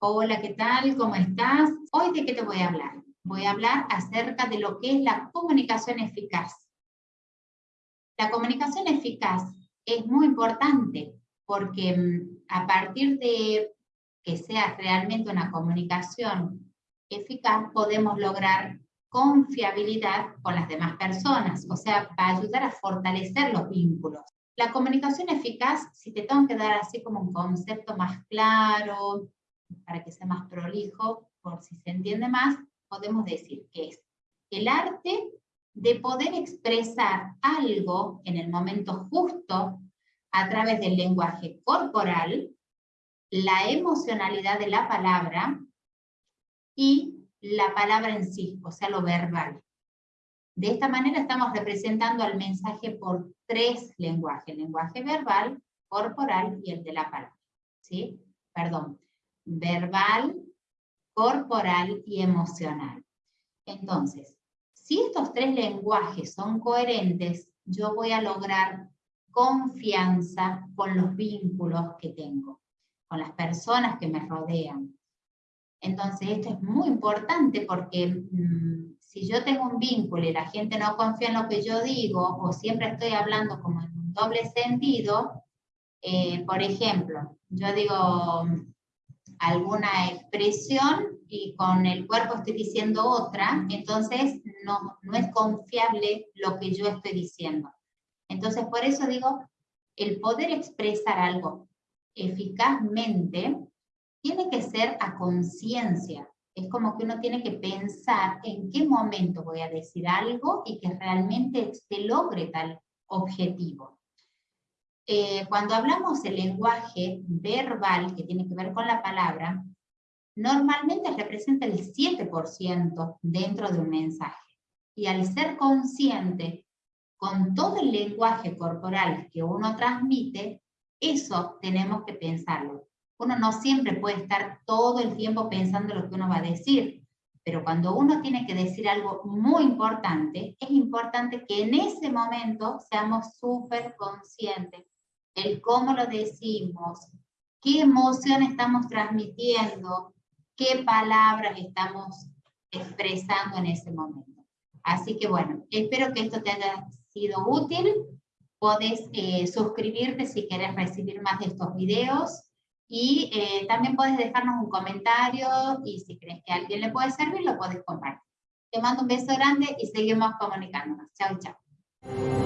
Hola, ¿qué tal? ¿Cómo estás? Hoy de qué te voy a hablar? Voy a hablar acerca de lo que es la comunicación eficaz. La comunicación eficaz es muy importante porque mm, a partir de que sea realmente una comunicación eficaz, podemos lograr confiabilidad con las demás personas, o sea, va a ayudar a fortalecer los vínculos. La comunicación eficaz, si te tengo que dar así como un concepto más claro, para que sea más prolijo, por si se entiende más, podemos decir que es el arte de poder expresar algo en el momento justo a través del lenguaje corporal, la emocionalidad de la palabra y la palabra en sí, o sea, lo verbal. De esta manera estamos representando al mensaje por tres lenguajes, el lenguaje verbal, corporal y el de la palabra. ¿sí? Perdón, verbal, corporal y emocional. Entonces, si estos tres lenguajes son coherentes, yo voy a lograr confianza con los vínculos que tengo, con las personas que me rodean. Entonces esto es muy importante porque mm, si yo tengo un vínculo y la gente no confía en lo que yo digo o siempre estoy hablando como en un doble sentido, eh, por ejemplo, yo digo alguna expresión y con el cuerpo estoy diciendo otra, entonces no, no es confiable lo que yo estoy diciendo. Entonces, por eso digo, el poder expresar algo eficazmente tiene que ser a conciencia. Es como que uno tiene que pensar en qué momento voy a decir algo y que realmente se logre tal objetivo. Eh, cuando hablamos del lenguaje verbal, que tiene que ver con la palabra, normalmente representa el 7% dentro de un mensaje. Y al ser consciente con todo el lenguaje corporal que uno transmite, eso tenemos que pensarlo. Uno no siempre puede estar todo el tiempo pensando lo que uno va a decir, pero cuando uno tiene que decir algo muy importante, es importante que en ese momento seamos súper conscientes el cómo lo decimos, qué emoción estamos transmitiendo, qué palabras estamos expresando en ese momento. Así que bueno, espero que esto te haya sido útil. Puedes eh, suscribirte si quieres recibir más de estos videos. Y eh, también puedes dejarnos un comentario y si crees que a alguien le puede servir, lo puedes compartir. Te mando un beso grande y seguimos comunicándonos. Chao, chao.